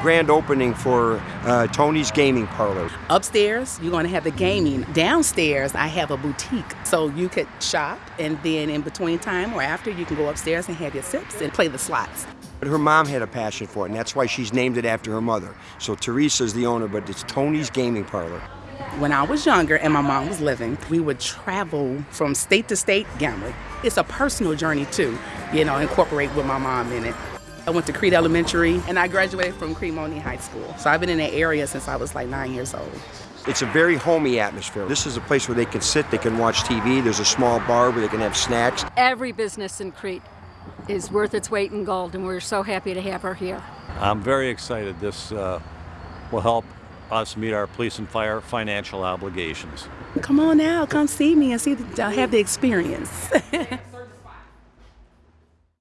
grand opening for uh, Tony's Gaming Parlor. Upstairs, you're going to have the gaming. Downstairs, I have a boutique. So you could shop, and then in between time or after, you can go upstairs and have your sips and play the slots. But her mom had a passion for it, and that's why she's named it after her mother. So Teresa's the owner, but it's Tony's Gaming Parlor. When I was younger and my mom was living, we would travel from state to state gambling. It's a personal journey too, you know, incorporate with my mom in it. I went to Crete Elementary and I graduated from Crete-Monee High School. So I've been in that area since I was like nine years old. It's a very homey atmosphere. This is a place where they can sit, they can watch TV. There's a small bar where they can have snacks. Every business in Crete is worth its weight in gold, and we're so happy to have her here. I'm very excited. This uh, will help us meet our police and fire financial obligations. Come on now, come see me and see the, have the experience.